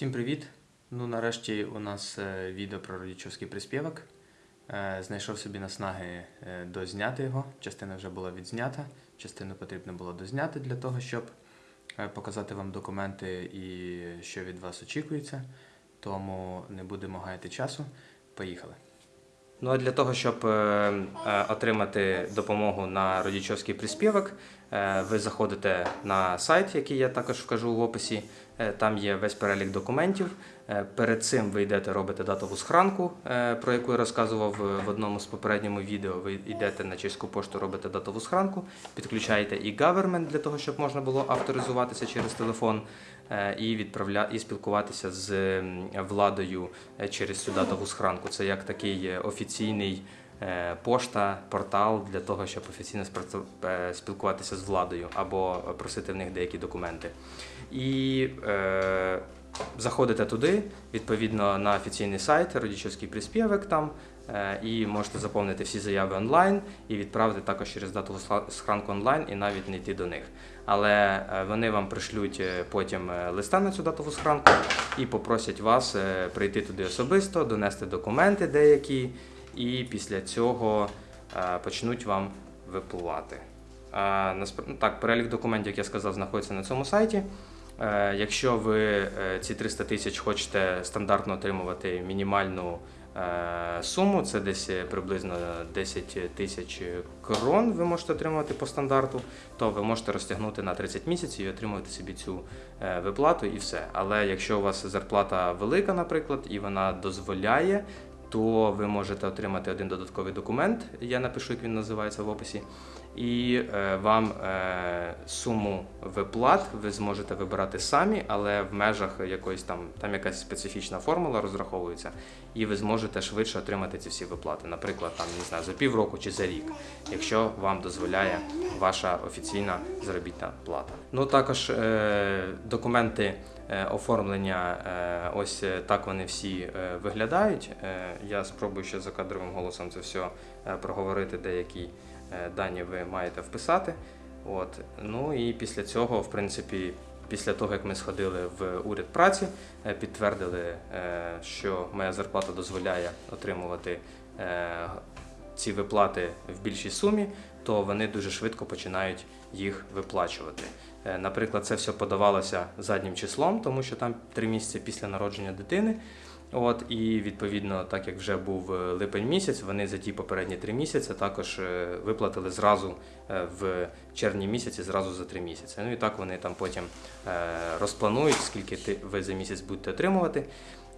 Всім привіт! Ну, нарешті у нас е, відео про родичівський приспівок. Е, Знайшов собі наснаги е, дозняти його. Частина вже була відзнята, частину потрібно було дозняти для того, щоб показати вам документи і що від вас очікується. Тому не будемо гаяти часу. Поїхали. Ну а для того, щоб отримати допомогу на родічовський приспівок, ви заходите на сайт, який я також вкажу в описі. Е, Там є весь перелік документів. Е, Перед цим ви йдете, робите датову схранку, е, про яку я розказував е, в одному з попередньому відео. Ви йдете на чеську пошту, робите датову схранку, підключаєте і government для того, щоб можна було авторизуватися через телефон е, і відправля... і спілкуватися з владою е, через цю датову схранку. Це як такий е, офіційний е, пошта, портал для того, щоб офіційно е, спілкуватися з владою або просити в них деякі документи. І е, заходите туди, відповідно на офіційний сайт, родічівський приспівок там, е, і можете заповнити всі заяви онлайн і відправити також через датову схранку онлайн і навіть не йти до них. Але е, вони вам пришлють е, потім е, листа на цю датову схранку і попросять вас е, прийти туди особисто, донести документи деякі, і після цього е, почнуть вам випливати. А, насп- ну, так, перелік документів, як я сказав, знаходиться на цьому сайті. Е, Якщо ви е, ці 300 тисяч хочете стандартно отримувати мінімальну е, суму, це десь е, приблизно 10 тисяч крон ви можете отримувати по стандарту, то ви можете розтягнути на 30 місяців і отримувати собі цю е, виплату і все. Але якщо у вас зарплата велика, наприклад, і вона дозволяє, то ви можете отримати один додатковий документ. Я напишу, як він називається в описі. І е, вам е, суму виплат ви зможете вибирати самі, але в межах якоїсь там там якась специфічна формула розраховується, і ви зможете швидше отримати ці всі виплати. Наприклад, там не знаю, за півроку чи за рік, якщо вам дозволяє ваша офіційна заробітна плата. Ну також е, документи оформлення, е, ось е, так вони всі е, виглядають. Е, я спробую ще за кадровим голосом це все е, проговорити деякі е, дані ви маєте вписати. От. Ну і після цього, в принципі, після того, як ми сходили в уряд праці, е, підтвердили, е, що моя зарплата дозволяє отримувати е, ці виплати в більшій сумі, то вони дуже швидко починають їх виплачувати. Е, Наприклад, це все подавалося заднім числом, тому що там три місяці після народження дитини. От і відповідно, так як вже був е, липень місяць, вони за ті попередні три місяці також е, виплатили зразу в червні місяці, зразу за три місяці. Ну і так вони там потім розпланують, скільки ви за місяць будете отримувати.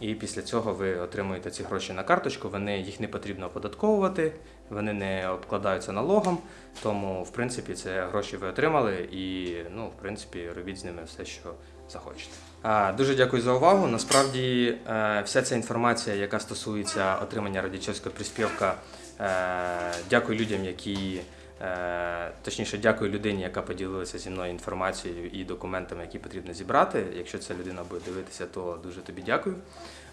І після цього ви отримуєте ці гроші на карточку. Вони їх не потрібно оподатковувати, вони не обкладаються налогом. Тому, в принципі, це гроші ви отримали, і ну, в принципі, робіть з ними все, що захочете. А, дуже дякую за увагу. Насправді, е, вся ця інформація, яка стосується отримання радячівського приспівка, е, дякую людям, які. Е, Точніше, дякую людині, яка поділилася зі мною інформацією і документами, які потрібно зібрати. Якщо ця людина буде дивитися, то дуже тобі дякую.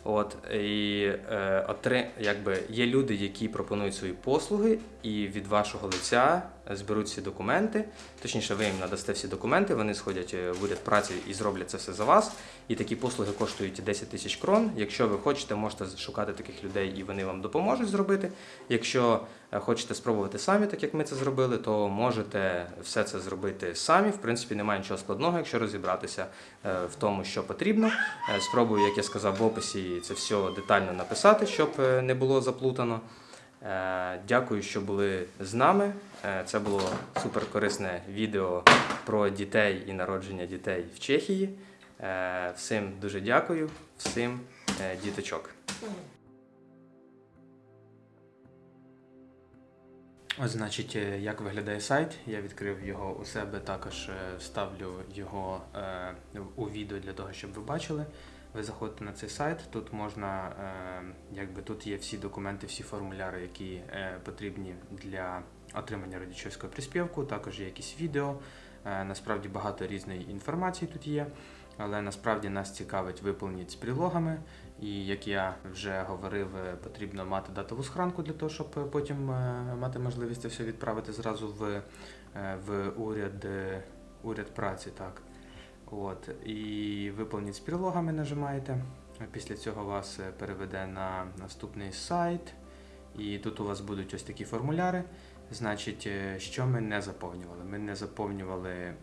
От і е, отри, якби є люди, які пропонують свої послуги, і від вашого лиця зберуть всі документи. Точніше, ви їм надасте всі документи, вони сходять е, в уряд праці і зроблять це все за вас. І такі послуги коштують 10 тисяч крон. Якщо ви хочете, можете шукати таких людей, і вони вам допоможуть зробити. Якщо е, хочете спробувати самі, так як ми це зробили, то можете все це зробити самі. В принципі, немає нічого складного, якщо розібратися е, в тому, що потрібно. Спробую, як я сказав в описі, це все детально написати, щоб е, не було заплутано. Е, Дякую, що були з нами. Е, Це було супер корисне відео про дітей і народження дітей в Чехії. Всім дуже дякую, всім діточок. Ось, значить, як виглядає сайт. Я відкрив його у себе, також вставлю його у відео для того, щоб ви бачили. Ви заходите на цей сайт, тут можна, е, якби тут є всі документи, всі формуляри, які е, потрібні для отримання родичівського приспівку. Також є якісь відео. Е, Насправді багато різної інформації тут є, але насправді нас цікавить виповніть з прилогами. І як я вже говорив, потрібно мати датову схранку для того, щоб потім мати можливість це все відправити зразу в, в уряд, уряд праці. Так. От, і виповніть з прилогами нажимаєте. Після цього вас е, переведе на наступний сайт. І тут у вас будуть ось такі формуляри. Значить, е, що ми не заповнювали? Ми не заповнювали е,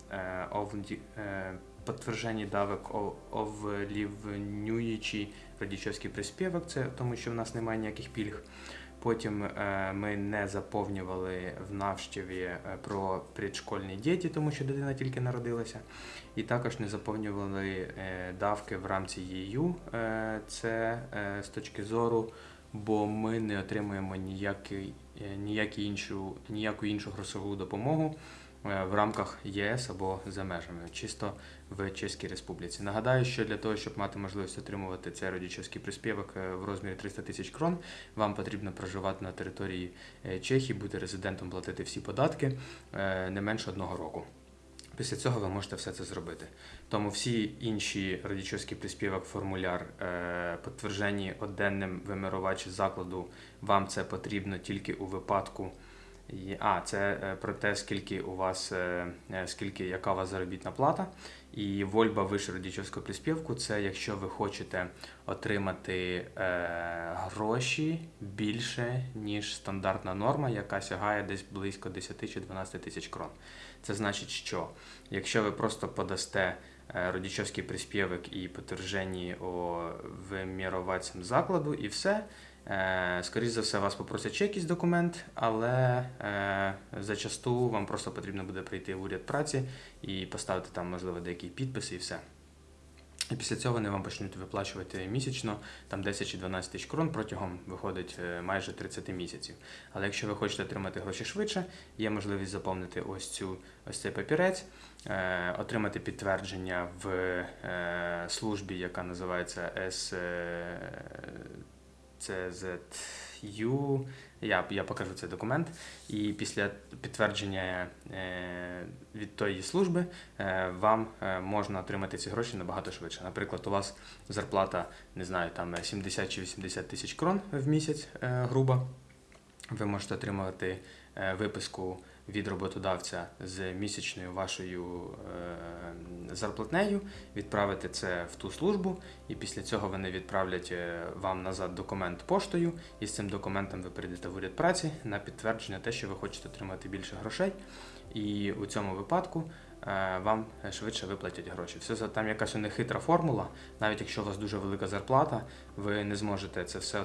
овді- е, підтвердження давок о- овлівнюючий родічовський приспівок, це тому що в нас немає ніяких пільг. Потім е, ми не заповнювали в навштіві е, про предшкольні діти, тому що дитина тільки народилася. І також не заповнювали е, давки в рамці ЄЮ. Це з точки зору, бо ми не отримуємо ніякий, ніякі іншу, ніяку іншу грошову допомогу е, в рамках ЄС або за межами, чисто в Чеській Республіці. Нагадаю, що для того, щоб мати можливість отримувати цей родічівський приспівок е, в розмірі 300 тисяч крон, вам потрібно проживати на території е, Чехії, бути резидентом, платити всі податки е, не менше одного року. Після цього ви можете все це зробити. Тому всі інші родічовський приспівок, формуляр, е, підтверджені оденним вимірувачі закладу, вам це потрібно тільки у випадку. А, це е, про те, скільки у вас, е, скільки, яка у вас заробітна плата. І вольба вище родічовського приспівку це якщо ви хочете отримати е, гроші більше, ніж стандартна норма, яка сягає десь близько 10 чи 12 тисяч крон. Це значить, що якщо ви просто подасте е, родічовський приспівок і підтверджені о вимірувацям закладу, і все. Е, Скоріше за все, вас попросять ще якийсь документ, але е, зачасту вам просто потрібно буде прийти в уряд праці і поставити там, можливо, деякі підписи і все. І після цього вони вам почнуть виплачувати місячно там 10 чи 12 тисяч крон протягом виходить е, майже 30 місяців. Але якщо ви хочете отримати гроші швидше, є можливість заповнити ось цю ось цей папірець, е, отримати підтвердження в е, службі, яка називається S. е, CZU. Я, я покажу цей документ. І після підтвердження е, від тої служби е, вам е, можна отримати ці гроші набагато швидше. Наприклад, у вас зарплата, не знаю, там 70 чи 80 тисяч крон в місяць грубо. Ви можете отримувати виписку від роботодавця з місячною вашою е, зарплатнею, відправити це в ту службу, і після цього вони відправлять е, вам назад документ поштою, і з цим документом ви прийдете в уряд праці на підтвердження те, що ви хочете отримати більше грошей. І у цьому випадку вам швидше виплатять гроші. Все за- там якась у них хитра формула. Навіть якщо у вас дуже велика зарплата, ви не зможете це все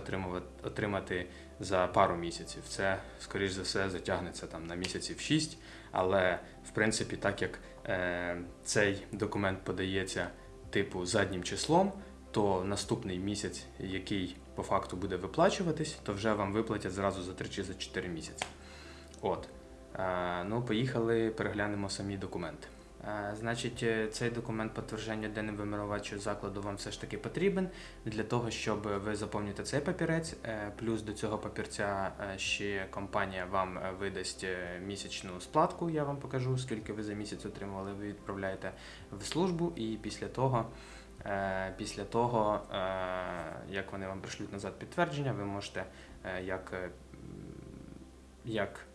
отримати за пару місяців. Це, скоріш за все, затягнеться там на місяців 6. Але в принципі, так як е, цей документ подається типу заднім числом, то наступний місяць, який по факту буде виплачуватись, то вже вам виплатять зразу за 3 чи за 4 місяці. От. Ну, поїхали, переглянемо самі документи. Значить, е, цей документ підтвердження денним вимірувачу закладу вам все ж таки потрібен для того, щоб ви заповните цей папірець. е, Плюс до цього папірця е, ще компанія вам видасть місячну сплатку. Я вам покажу, скільки ви за місяць отримували. Ви відправляєте в службу, і після того, після того, як вони вам пришлють назад підтвердження, ви можете як, як,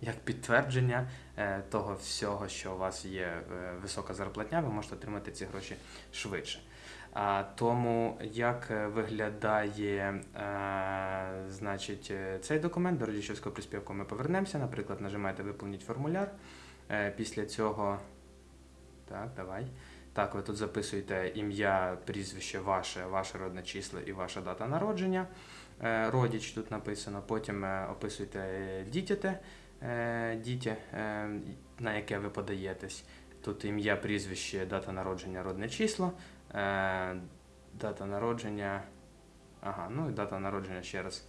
як підтвердження е, того всього, що у вас є е, висока зарплатня, ви можете отримати ці гроші швидше. Тому як е, виглядає значить, цей документ до родічівського приспівку ми повернемося. Наприклад, нажимаєте виповніть формуляр. Після цього. Так, давай. Так, ви тут записуєте ім'я, прізвище ваше, ваше родне число і ваша дата народження. Родіч тут написано. Потім описуєте дітяте, е, дітя, е, на яке ви подаєтесь. Тут ім'я, прізвище, дата народження, родне число. Е, Дата народження. Ага, ну і дата народження ще раз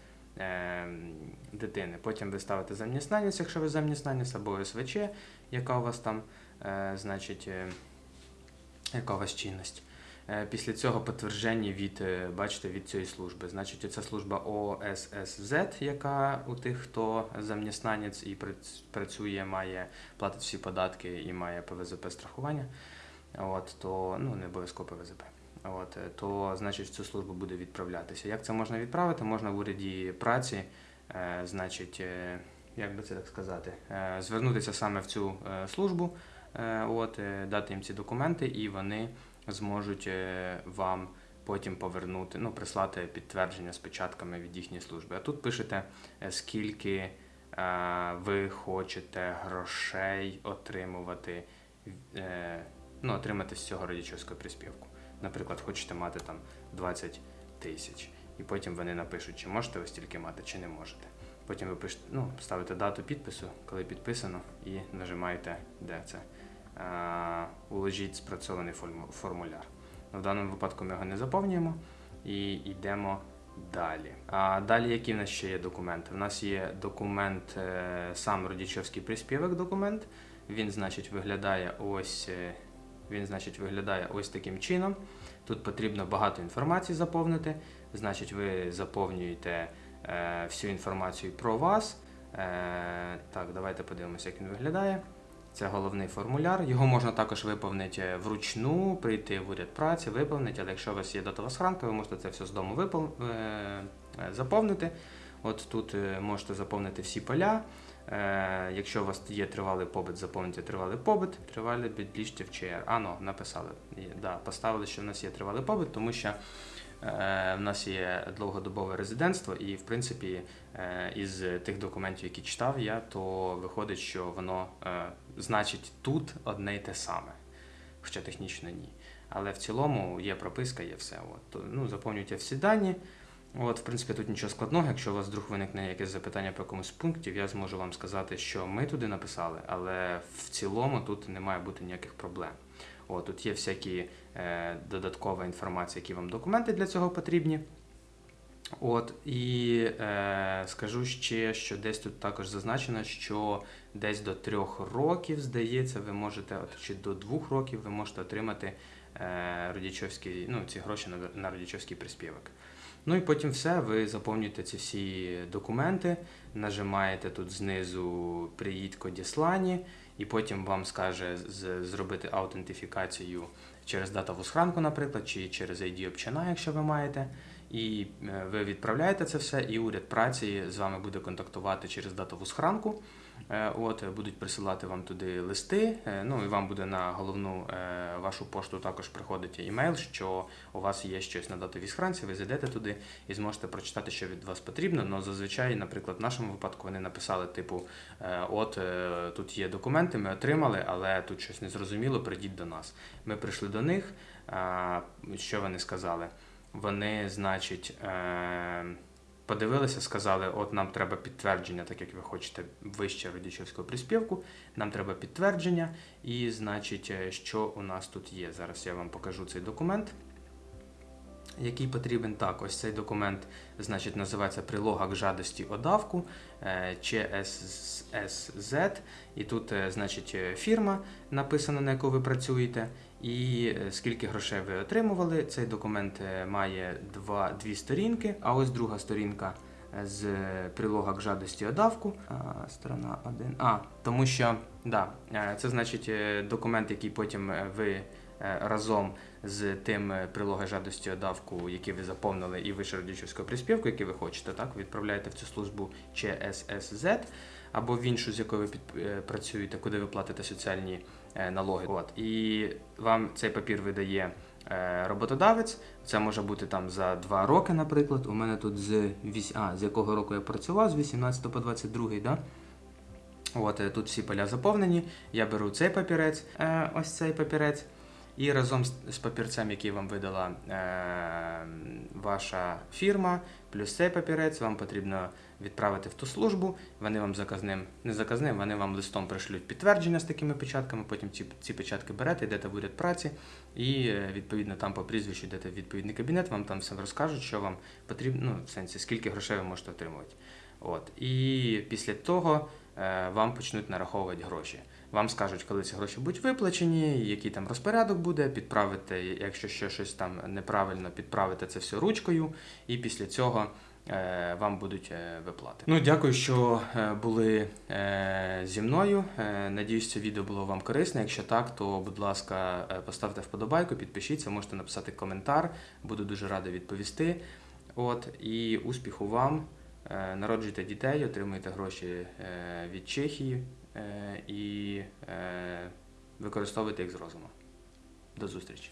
дитини. Потім ви ставите замніснанець, якщо ви замніснанець, або СВЧ, яка у вас там, значить, яка у вас чинність. Е, Після цього підтвердження від, е, бачите, від цієї служби. Значить, це служба ОССЗ, яка у тих, хто замніснанець і прац- працює, має платить всі податки і має ПВЗП страхування. От, то ну не обов'язково ПВЗП. От, е, то значить цю службу буде відправлятися. Як це можна відправити? Можна в уряді праці, значить, як би це так сказати, звернутися саме в цю службу, от, дати їм ці документи, і вони зможуть е, вам потім повернути, ну, прислати підтвердження з печатками від їхньої служби. А тут пишете, е, скільки е, ви хочете грошей отримувати, ну, отримати з цього родичівського приспівку. Наприклад, хочете мати там 20 тисяч. І потім вони напишуть, чи можете ви стільки мати, чи не можете. Потім ви пишете, ну, ставите дату підпису, коли підписано, і нажимаєте, де це. Е, Уложіть спрацьований формуляр. Ну, В даному випадку ми його не заповнюємо і йдемо далі. А далі які в нас ще є документи? У нас є документ, е, сам родичівський приспівок документ. Він, значить, виглядає ось. е, Він, значить, виглядає ось таким чином. Тут потрібно багато інформації заповнити. Значить, ви заповнюєте е, всю інформацію про вас. Е, так, давайте подивимося, як він виглядає. Це головний формуляр. Його можна також виповнити вручну, прийти в уряд праці, виповнити, але якщо у вас є датова схранка, ви можете це все з дому випол... е, е, заповнити. От тут е, можете заповнити всі поля. Якщо у вас є тривалий побит, заповнити тривалий побит, тривалий підлічте в ЧР. А, ну, написали. Да, поставили, що в нас є тривалий побит, тому що в нас є довгодобове резидентство, і в принципі е, із тих документів, які читав я, то виходить, що воно е, значить тут одне й те саме, хоча технічно ні. Але в цілому є прописка, є все. От. Ну, заповнюйте всі дані. От, в принципі, тут нічого складного. Якщо у вас вдруг виникне якесь запитання по якомусь пунктів, я зможу вам сказати, що ми туди написали, але в цілому тут не має бути ніяких проблем. От, тут є всякі е, додаткова інформація, які вам документи для цього потрібні. От, і е, скажу ще, що десь тут також зазначено, що десь до трьох років, здається, ви можете, от, чи до двох років ви можете отримати е, родичівський, ну, ці гроші на, на родичівський приспівок. Ну і потім все, ви заповнюєте ці всі документи, нажимаєте тут знизу Приїдь Кодіслані, і потім вам скаже з- зробити аутентифікацію через датову схранку, наприклад, чи через ID обчина, якщо ви маєте. І е, ви відправляєте це все, і уряд праці з вами буде контактувати через датову схранку. Е, От будуть присилати вам туди листи. е, Ну і вам буде на головну е, вашу пошту також приходити імейл, що у вас є щось на датовій схранці. Ви зайдете туди і зможете прочитати, що від вас потрібно. Но зазвичай, наприклад, в нашому випадку вони написали: типу, от тут є документи, ми отримали, але тут щось незрозуміло. Прийдіть до нас. Ми прийшли до них. Що вони сказали? Вони, значить, подивилися, сказали, от нам треба підтвердження, так як ви хочете вище родичівського приспівку, нам треба підтвердження, і, значить, е, що у нас тут є. Зараз я вам покажу цей документ. Який потрібен так, ось цей документ, значить, називається Прилога к жадості о давку е, ЧССЗ. І тут, е, значить, е, фірма написана, на яку ви працюєте, і скільки грошей ви отримували. Цей документ має два, дві сторінки, а ось друга сторінка з прилога к жадості о давку. А, Сторона 1. А, тому що да, це значить документ, який потім ви разом з тим е, прилогою жадості о давку, який ви заповнили, і вище родичівського приспівку, який ви хочете, так, відправляєте в цю службу ЧССЗ або в іншу, з якою ви е, працюєте, куди ви платите соціальні е, налоги. От. І вам цей папір видає роботодавець. Це може бути там за два роки, наприклад. У мене тут з, а, з якого року я працював, з 18 по 22, да? От тут всі поля заповнені. Я беру цей папірець, ось цей папірець. І разом з, папірцем, який вам видала е, ваша фірма, плюс цей папірець, вам потрібно відправити в ту службу. Вони вам заказним, не заказним, вони вам листом пришлють підтвердження з такими печатками. Потім ці, ці печатки берете, йдете в уряд праці, і е, відповідно там по прізвищу йдете в відповідний кабінет, вам там все розкажуть, що вам потрібно, ну, в сенсі, скільки грошей ви можете отримувати. От. І після того е, вам почнуть нараховувати гроші. Вам скажуть, коли ці гроші будуть виплачені, який там розпорядок буде, підправити, якщо ще щось там неправильно, підправити це все ручкою, і після цього е, вам будуть е, виплати. Ну, дякую, що е, були зі мною. Надіюсь, це відео було вам корисне. Якщо так, то будь ласка, поставте вподобайку, підпишіться, можете написати коментар. Буду дуже радий відповісти. От і успіху вам. Народжуйте дітей, отримуйте гроші від Чехії і використовувати використовуйте їх з розумом. До зустрічі!